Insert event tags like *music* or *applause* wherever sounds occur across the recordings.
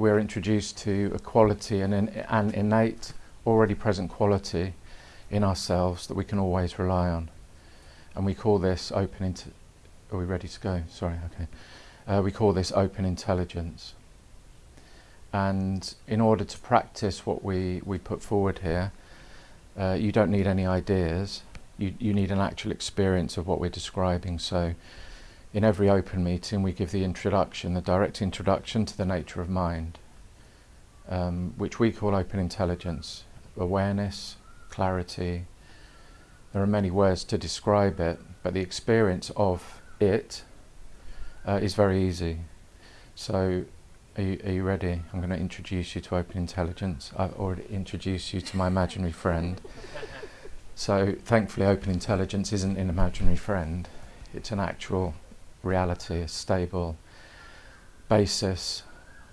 we're introduced to a quality, an, an innate, already present quality in ourselves that we can always rely on. And we call this open. Are we ready to go? Sorry, okay. Uh, we call this open intelligence. And in order to practice what we, we put forward here, uh, you don't need any ideas. You, you need an actual experience of what we're describing. So, in every open meeting, we give the introduction, the direct introduction to the nature of mind, um, which we call open intelligence, awareness, clarity. There are many words to describe it, but the experience of it uh, is very easy. So, are you, are you ready? I'm going to introduce you to open intelligence. I've already introduced you to my imaginary friend. So, thankfully, open intelligence isn't an imaginary friend, it's an actual reality, a stable basis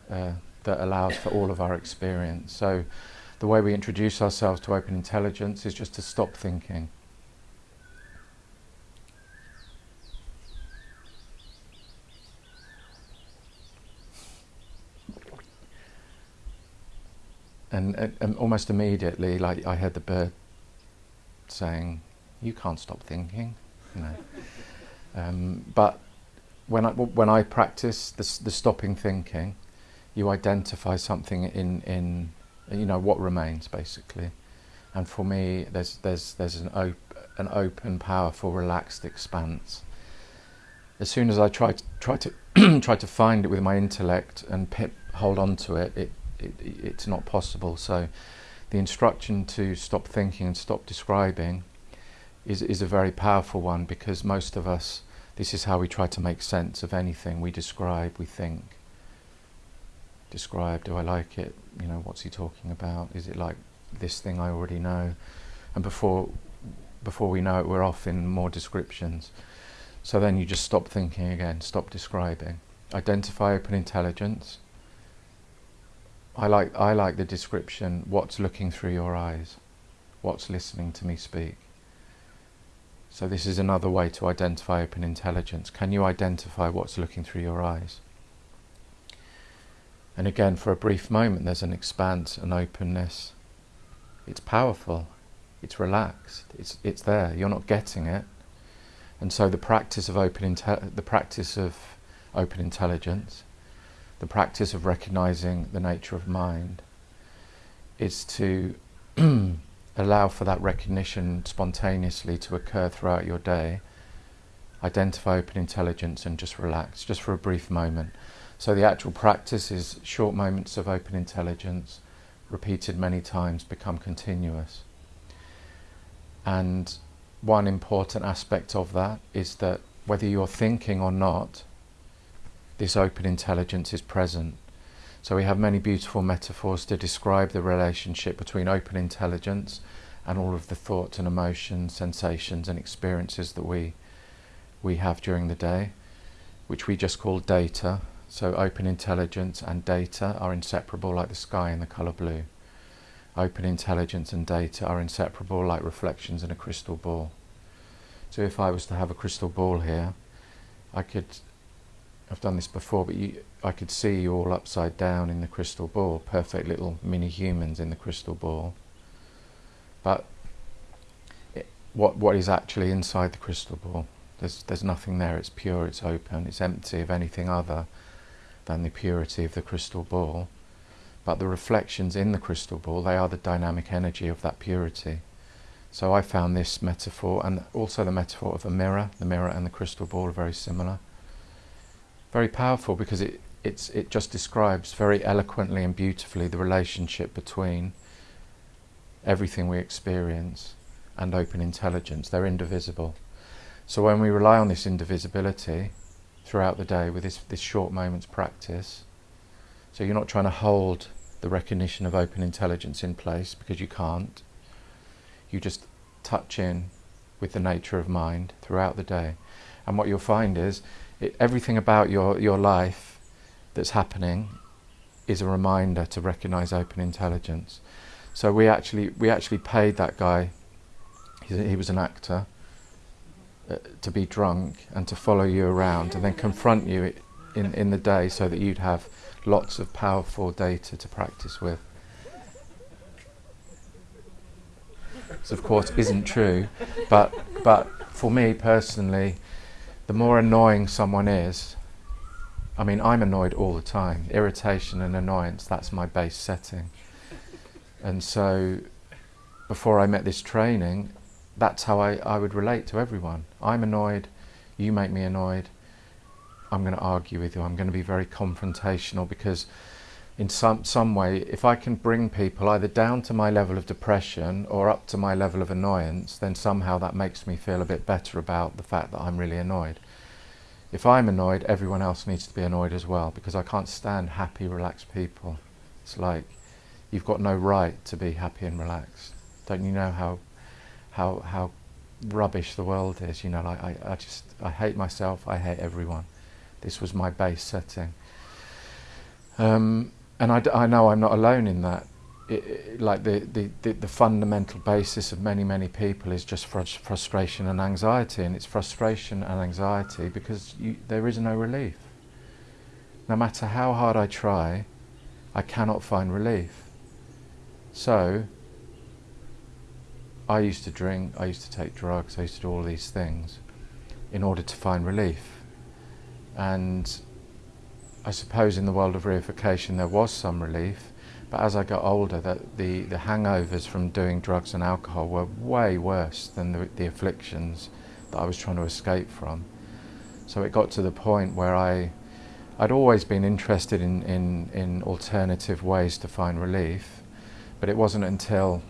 uh, that allows for all of our experience. So, the way we introduce ourselves to open intelligence is just to stop thinking. And, and, almost immediately, like I heard the bird saying, "You can't stop thinking," you know. *laughs* um, but when I when I practice the, the stopping thinking, you identify something in in you know what remains basically, and for me, there's there's there's an op- an open, powerful, relaxed expanse. As soon as I try to try to *clears throat* try to find it with my intellect and pip, hold on to it, it it, it's not possible. So the instruction to stop thinking and stop describing is, is a very powerful one because most of us, this is how we try to make sense of anything we describe, we think. Describe, do I like it? You know, what's he talking about? Is it like this thing I already know? And before, before we know it, we're off in more descriptions. So then you just stop thinking again, stop describing. Identify open intelligence, I like, I like the description, what's looking through your eyes, what's listening to me speak. So this is another way to identify open intelligence. Can you identify what's looking through your eyes? And again, for a brief moment, there's an expanse, an openness. It's powerful. It's relaxed. It's it's there. You're not getting it. And so the practice of open the practice of open intelligence the practice of recognizing the nature of mind is to *clears throat* allow for that recognition spontaneously to occur throughout your day. Identify open intelligence and just relax, just for a brief moment. So the actual practice is short moments of open intelligence, repeated many times, become continuous. And one important aspect of that is that whether you're thinking or not, this open intelligence is present. So we have many beautiful metaphors to describe the relationship between open intelligence and all of the thoughts and emotions, sensations and experiences that we we have during the day, which we just call data. So open intelligence and data are inseparable like the sky and the colour blue. Open intelligence and data are inseparable like reflections in a crystal ball. So if I was to have a crystal ball here, I could I've done this before, but you, I could see you all upside down in the crystal ball, perfect little mini humans in the crystal ball. But it, what what is actually inside the crystal ball? There's there's nothing there. It's pure. It's open. It's empty of anything other than the purity of the crystal ball. But the reflections in the crystal ball, they are the dynamic energy of that purity. So I found this metaphor, and also the metaphor of a mirror. The mirror and the crystal ball are very similar very powerful because it it's it just describes very eloquently and beautifully the relationship between everything we experience and open intelligence. They're indivisible. So when we rely on this indivisibility throughout the day with this, this short moments practice, so you're not trying to hold the recognition of open intelligence in place because you can't. You just touch in with the nature of mind throughout the day. And what you'll find is it, everything about your, your life that's happening is a reminder to recognize open intelligence. So we actually we actually paid that guy. He, was an actor. Uh, to be drunk and to follow you around and then confront you in, in the day so that you'd have lots of powerful data to practice with. This, of course, isn't true, but, but for me personally, the more annoying someone is, I mean, I'm annoyed all the time. Irritation and annoyance, that's my base setting. And so, before I met this training, that's how I, I would relate to everyone. I'm annoyed, you make me annoyed, I'm going to argue with you, I'm going to be very confrontational because in some, some way, if I can bring people either down to my level of depression or up to my level of annoyance, then somehow that makes me feel a bit better about the fact that I'm really annoyed. If I'm annoyed, everyone else needs to be annoyed as well because I can't stand happy, relaxed people. It's like you've got no right to be happy and relaxed. Don't you know how how how rubbish the world is? You know, like I, I just I hate myself. I hate everyone. This was my base setting. Um, and I, I know I'm not alone in that. It, like the, the, the, the, fundamental basis of many, many people is just frust frustration and anxiety, and it's frustration and anxiety because you, there is no relief. No matter how hard I try, I cannot find relief. So, I used to drink, I used to take drugs, I used to do all these things in order to find relief. And I suppose in the world of reification there was some relief, but as I got older, that the, the hangovers from doing drugs and alcohol were way worse than the, the afflictions that I was trying to escape from. So it got to the point where I, I'd always been interested in, in, in alternative ways to find relief, but it wasn't until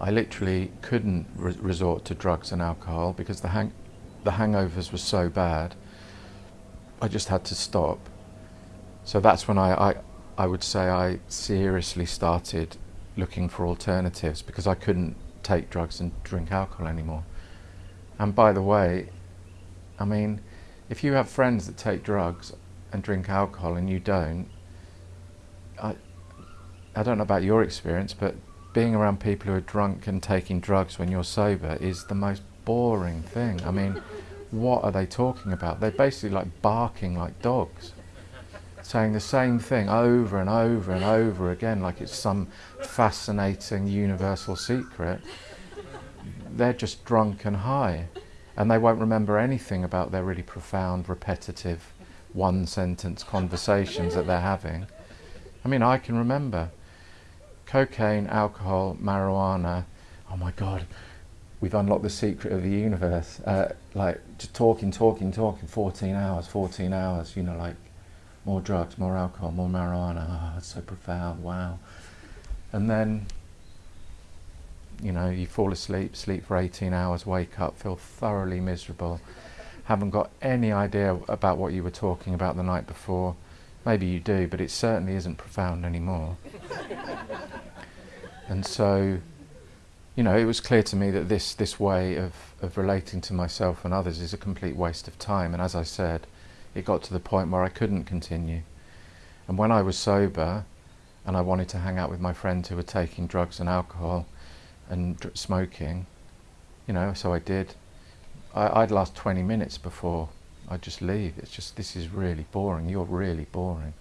I literally couldn't re resort to drugs and alcohol because the, hang the hangovers were so bad, I just had to stop. So that's when I, I, I would say I seriously started looking for alternatives because I couldn't take drugs and drink alcohol anymore. And by the way, I mean, if you have friends that take drugs and drink alcohol and you don't, I, I don't know about your experience, but being around people who are drunk and taking drugs when you're sober is the most boring thing. I mean, what are they talking about? They're basically like barking like dogs saying the same thing over and over and over again like it's some fascinating universal secret, they're just drunk and high. And they won't remember anything about their really profound, repetitive, one sentence conversations that they're having. I mean, I can remember cocaine, alcohol, marijuana. Oh my God, we've unlocked the secret of the universe. Uh, like just talking, talking, talking, 14 hours, 14 hours, you know, like more drugs, more alcohol, more marijuana. Ah, oh, it's so profound, wow. And then, you know, you fall asleep, sleep for 18 hours, wake up, feel thoroughly miserable, haven't got any idea about what you were talking about the night before. Maybe you do, but it certainly isn't profound anymore. *laughs* and so, you know, it was clear to me that this, this way of, of relating to myself and others is a complete waste of time. And as I said, it got to the point where I couldn't continue. And when I was sober and I wanted to hang out with my friends who were taking drugs and alcohol and smoking, you know, so I did. I, I'd last 20 minutes before I'd just leave. It's just, this is really boring. You're really boring.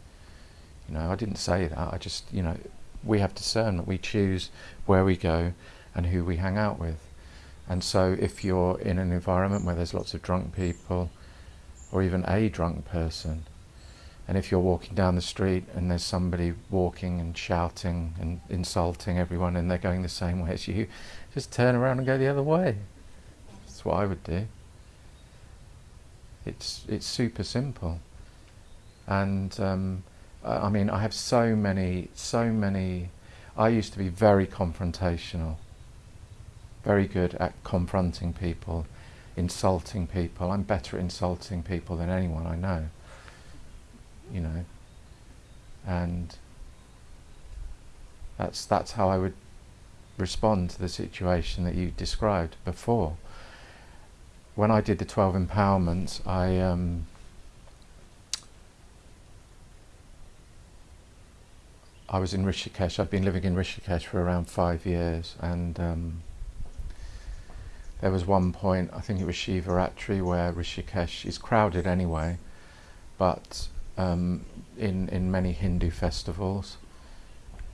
You know, I didn't say that. I just, you know, we have discernment. We choose where we go and who we hang out with. And so if you're in an environment where there's lots of drunk people, or even a drunk person. And if you're walking down the street and there's somebody walking and shouting and insulting everyone and they're going the same way as you, just turn around and go the other way. That's what I would do. It's, it's super simple. And um, I mean, I have so many, so many, I used to be very confrontational, very good at confronting people insulting people. I'm better at insulting people than anyone I know. You know, and that's that's how I would respond to the situation that you described before. When I did the 12 empowerments, I um, I was in Rishikesh. I'd been living in Rishikesh for around five years, and um, there was one point, I think it was Shivaratri, where Rishikesh is crowded anyway, but um, in in many Hindu festivals,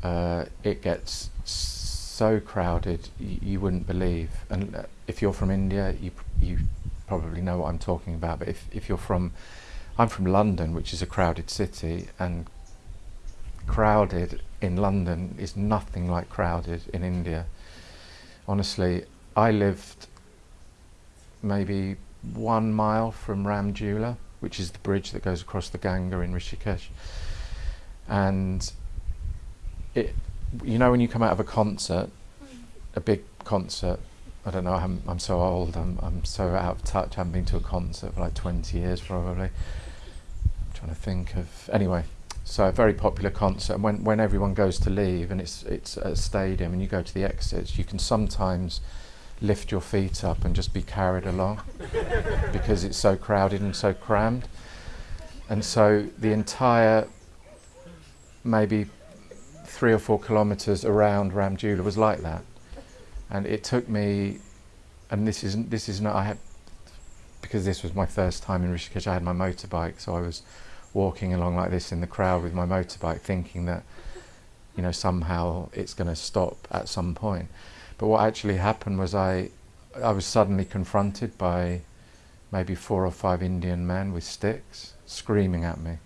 uh, it gets so crowded you, you wouldn't believe. And uh, if you're from India, you you probably know what I'm talking about. But if if you're from, I'm from London, which is a crowded city, and crowded in London is nothing like crowded in India. Honestly, I lived maybe one mile from Ram Jhula, which is the bridge that goes across the Ganga in Rishikesh. And it, you know, when you come out of a concert, a big concert, I don't know, I'm, I'm so old, I'm, I'm so out of touch, I haven't been to a concert for like 20 years probably. I'm trying to think of, anyway, so a very popular concert. And when, when everyone goes to leave and it's, it's a stadium and you go to the exits, you can sometimes lift your feet up and just be carried along *laughs* because it's so crowded and so crammed. And so the entire maybe three or four kilometres around Ram Jhula was like that. And it took me, and this isn't, this is not, I had, because this was my first time in Rishikesh, I had my motorbike, so I was walking along like this in the crowd with my motorbike thinking that, you know, somehow it's going to stop at some point. But what actually happened was I, I was suddenly confronted by maybe four or five Indian men with sticks screaming at me.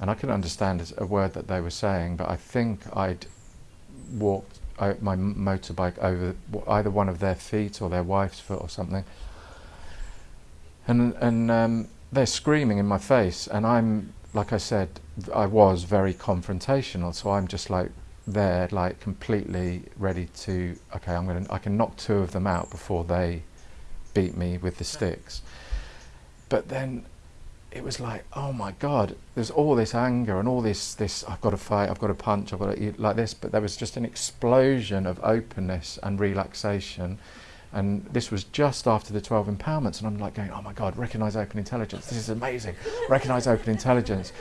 And I couldn't understand a word that they were saying, but I think I'd walked my motorbike over either one of their feet or their wife's foot or something. And, and um, they're screaming in my face, and I'm, like I said, I was very confrontational, so I'm just like there, like completely ready to, okay, I'm gonna, I can knock two of them out before they beat me with the sticks. But then it was like, oh my God, there's all this anger and all this, this, I've got to fight, I've got to punch, I've got to eat like this. But there was just an explosion of openness and relaxation and this was just after the 12 empowerments, and I'm like going, oh my God, recognize open intelligence. This is amazing. recognize open intelligence.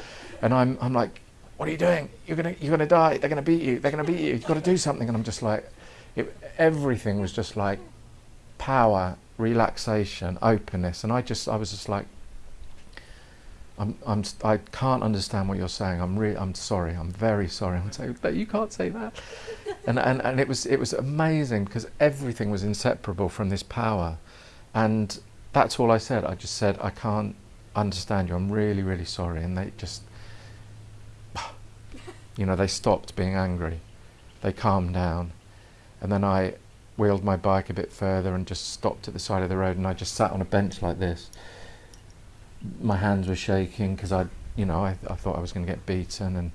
And I'm, I'm like, what are you doing? You're gonna, you're gonna die. They're gonna beat you. They're gonna beat you. You've got to do something. And I'm just like, it, everything was just like power, relaxation, openness. And I just, I was just like, I'm, I'm, I can't understand what you're saying. I'm really, I'm sorry. I'm very sorry. I'm saying that you can't say that. *laughs* and, and, and it was, it was amazing because everything was inseparable from this power. And that's all I said. I just said, I can't understand you. I'm really, really sorry. And they just, you know, they stopped being angry. They calmed down. And then I wheeled my bike a bit further and just stopped at the side of the road and I just sat on a bench like this my hands were shaking because I, you know, I, I thought I was going to get beaten, and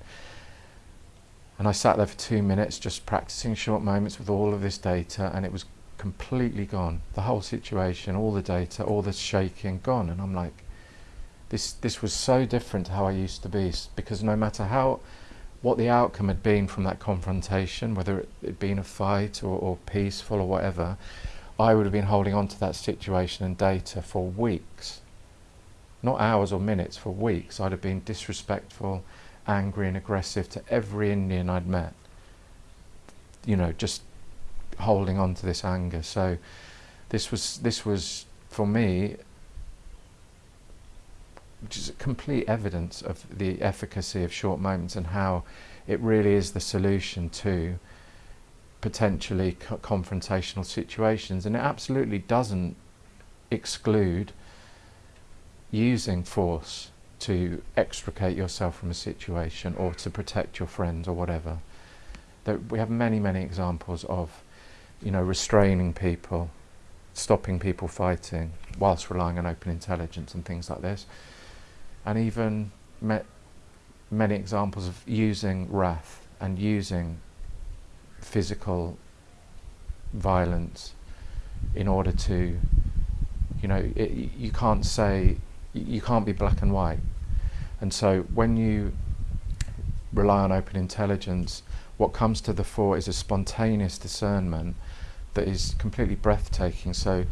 and I sat there for two minutes just practicing short moments with all of this data, and it was completely gone. The whole situation, all the data, all the shaking, gone, and I'm like, this this was so different to how I used to be because no matter how what the outcome had been from that confrontation, whether it had been a fight or, or peaceful or whatever, I would have been holding on to that situation and data for weeks not hours or minutes, for weeks, I'd have been disrespectful, angry and aggressive to every Indian I'd met. You know, just holding on to this anger. So this was, this was for me, just complete evidence of the efficacy of short moments and how it really is the solution to potentially co confrontational situations. And it absolutely doesn't exclude using force to extricate yourself from a situation or to protect your friends or whatever. There, we have many, many examples of, you know, restraining people, stopping people fighting whilst relying on open intelligence and things like this. And even many examples of using wrath and using physical violence in order to, you know, it, you can't say you can't be black and white. And so when you rely on open intelligence, what comes to the fore is a spontaneous discernment that is completely breathtaking. So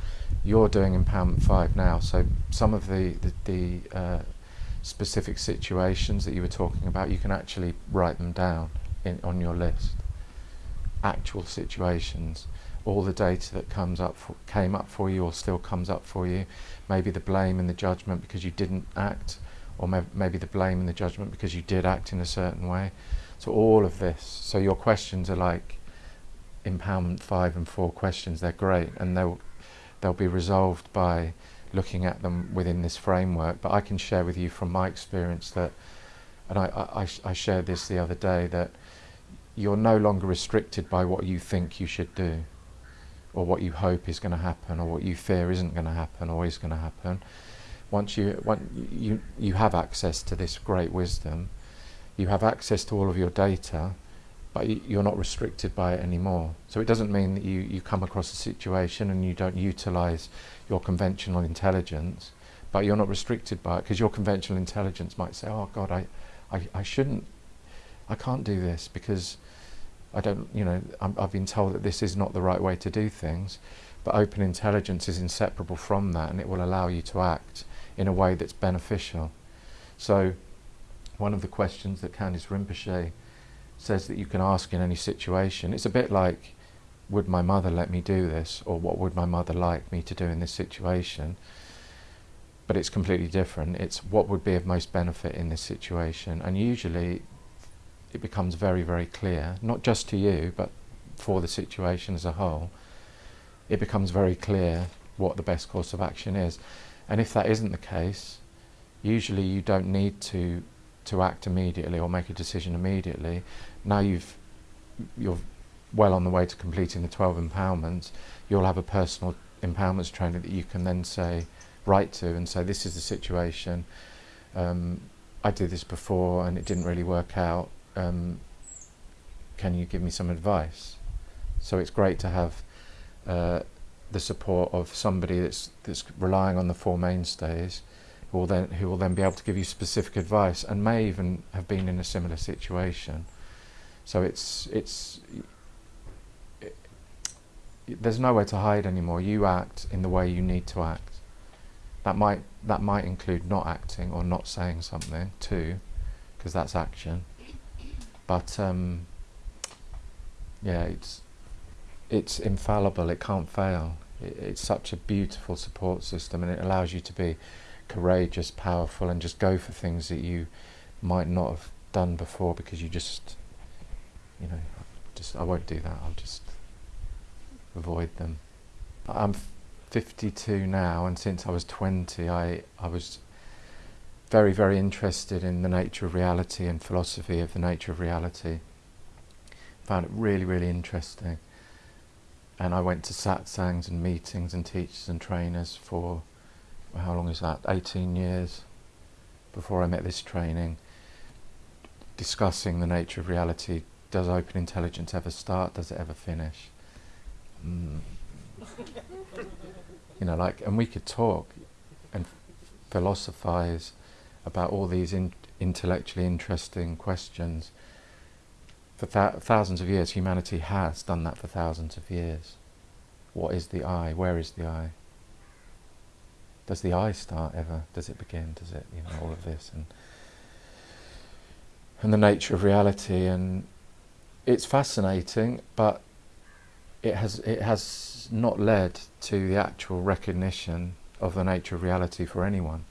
you're doing Empowerment 5 now, so some of the, the, the uh, specific situations that you were talking about, you can actually write them down in, on your list. Actual situations all the data that comes up for, came up for you or still comes up for you, maybe the blame and the judgment because you didn't act, or may- maybe the blame and the judgment because you did act in a certain way. So all of this. So your questions are like empowerment five and four questions. They're great, and they'll they'll be resolved by looking at them within this framework. But I can share with you from my experience that, and I, I, I shared this the other day, that you're no longer restricted by what you think you should do, or what you hope is going to happen, or what you fear isn't going to happen, or is going to happen. Once you, once you, you have access to this great wisdom, you have access to all of your data, but you're not restricted by it anymore. So it doesn't mean that you, you come across a situation and you don't utilize your conventional intelligence, but you're not restricted by it because your conventional intelligence might say, oh God, I, I, I shouldn't, I can't do this because I don't, you know, i have been told that this is not the right way to do things. But open intelligence is inseparable from that and it will allow you to act in a way that's beneficial. So one of the questions that Candice Rinpoche says that you can ask in any situation. It's a bit like, would my mother let me do this? Or what would my mother like me to do in this situation? But it's completely different. It's what would be of most benefit in this situation. And usually it becomes very, very clear, not just to you, but for the situation as a whole. It becomes very clear what the best course of action is. And if that isn't the case, usually you don't need to to act immediately or make a decision immediately. Now you've you're well on the way to completing the 12 empowerments, you'll have a personal empowerments trainer that you can then say, write to and say, this is the situation. Um, I did this before and it didn't really work out. Um, can you give me some advice? So it's great to have uh, the support of somebody that's that's relying on the four mainstays who will then who will then be able to give you specific advice and may even have been in a similar situation. So it's it's it, there's nowhere to hide anymore. You act in the way you need to act. That might that might include not acting or not saying something too, because that's action. But um, yeah, it's it's infallible. It can't fail. It, it's such a beautiful support system, and it allows you to be courageous, powerful, and just go for things that you might not have done before because you just, you know, just I won't do that. I'll just avoid them. I'm 52 now, and since I was 20, I I was very very interested in the nature of reality and philosophy of the nature of reality. Found it really really interesting, and I went to satsangs and meetings and teachers and trainers for how long is that? 18 years before I met this training, discussing the nature of reality. Does open intelligence ever start? Does it ever finish? Mm. you know, like, and we could talk and philosophize about all these in intellectually interesting questions. For th thousands of years, humanity has done that for thousands of years. What is the I? Where is the I? does the I start ever? Does it begin? Does it, you know, all of this and and the nature of reality and it's fascinating, but it has it has not led to the actual recognition of the nature of reality for anyone,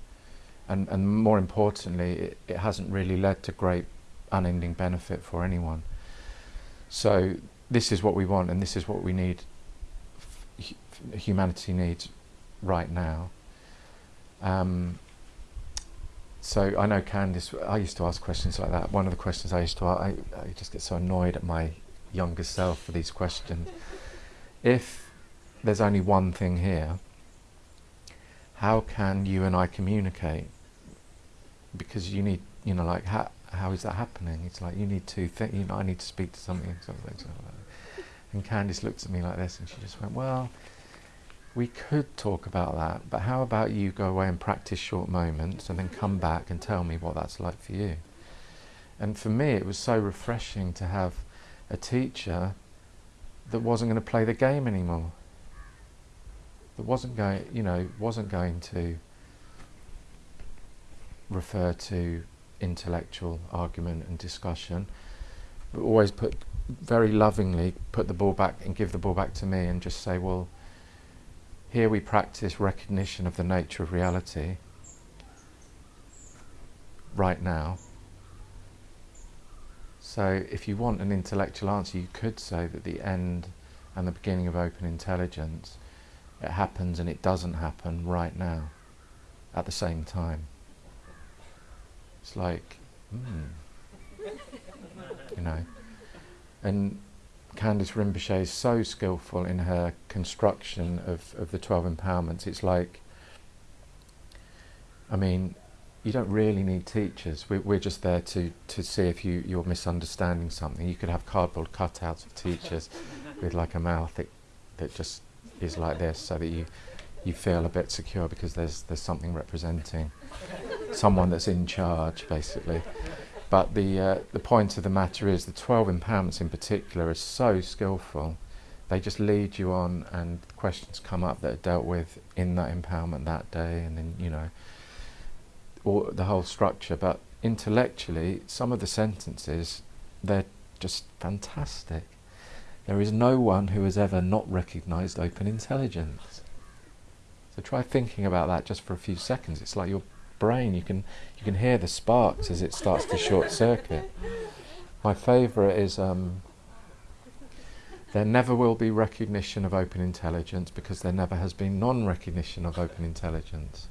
and and more importantly, it, it hasn't really led to great unending benefit for anyone. So this is what we want, and this is what we need. humanity needs right now. Um, so I know Candice, I used to ask questions like that. One of the questions I used to ask, I, I just get so annoyed at my younger self for these questions. *laughs* if there's only one thing here, how can you and I communicate? Because you need, you know, like, how, how is that happening? It's like, you need to think, you know, I need to speak to something. something, something and Candice looked at me like this and she just went, well, we could talk about that, but how about you go away and practice short moments and then come back and tell me what that's like for you? And for me, it was so refreshing to have a teacher that wasn't going to play the game anymore. That wasn't going, you know, wasn't going to refer to intellectual argument and discussion, but always put very lovingly put the ball back and give the ball back to me and just say, well, here we practice recognition of the nature of reality. right now. So if you want an intellectual answer, you could say that the end and the beginning of open intelligence, it happens and it doesn't happen right now, at the same time. It's like, hmm, *laughs* you know. And Candice Rinpoche is so skillful in her construction of, of the 12 empowerments. It's like, I mean, you don't really need teachers. We're, we're just there to, to see if you, you're misunderstanding something. You could have cardboard cutouts of teachers *laughs* with like a mouth that, that just is like this so that you, you feel a bit secure because there's, there's something representing someone that's in charge, basically. But the, uh, the point of the matter is the 12 empowerments in particular are so skillful. They just lead you on and questions come up that are dealt with in that empowerment that day and then, you know, or the whole structure. But intellectually, some of the sentences, they're just fantastic. There is no one who has ever not recognized open intelligence. So try thinking about that just for a few seconds. It's like you're brain. You can you can hear the sparks as it starts to short circuit. My favourite is um, there never will be recognition of open intelligence because there never has been non-recognition of open intelligence.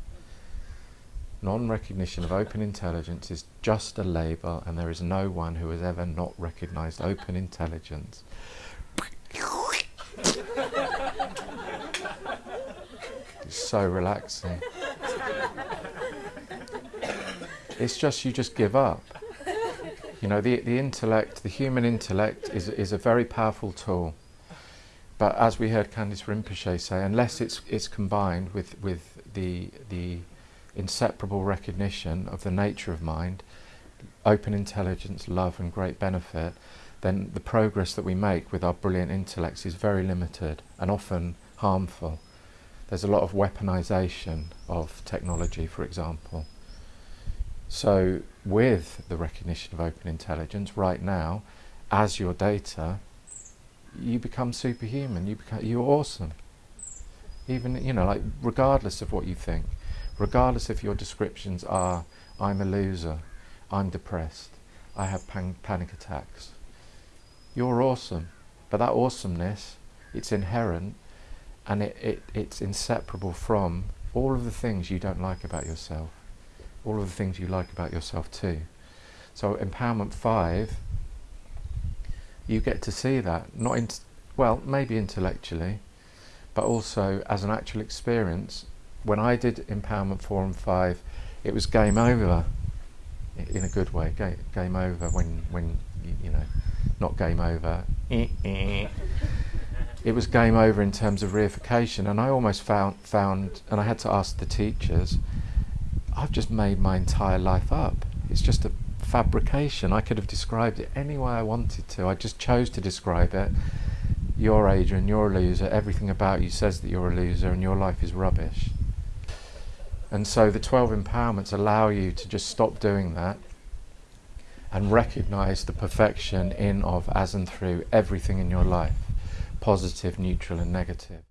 Non-recognition of open intelligence is just a label and there is no one who has ever not recognised open intelligence. it's so relaxing. It's just you just give up. You know, the, the intellect, the human intellect is, is a very powerful tool. But as we heard Candice Rinpoche say, unless it's, it's combined with, with the, the inseparable recognition of the nature of mind, open intelligence, love and great benefit, then the progress that we make with our brilliant intellects is very limited and often harmful. There's a lot of weaponization of technology, for example. So with the recognition of open intelligence right now, as your data, you become superhuman, you become, you're awesome. Even, you know, like regardless of what you think, regardless if your descriptions are, I'm a loser, I'm depressed, I have pan panic attacks. You're awesome, but that awesomeness, it's inherent and it, it, it's inseparable from all of the things you don't like about yourself all of the things you like about yourself too. So empowerment five, you get to see that, not in, well, maybe intellectually, but also as an actual experience. When I did empowerment four and five, it was game over, in a good way. Game, over when when you, you know, not game over. *laughs* it was game over in terms of reification, and I almost found found, and I had to ask the teachers I've just made my entire life up. It's just a fabrication. I could have described it any way I wanted to. I just chose to describe it. You're Adrian, you're a loser. Everything about you says that you're a loser and your life is rubbish. And so the 12 empowerments allow you to just stop doing that and recognize the perfection in, of, as and through everything in your life, positive, neutral and negative.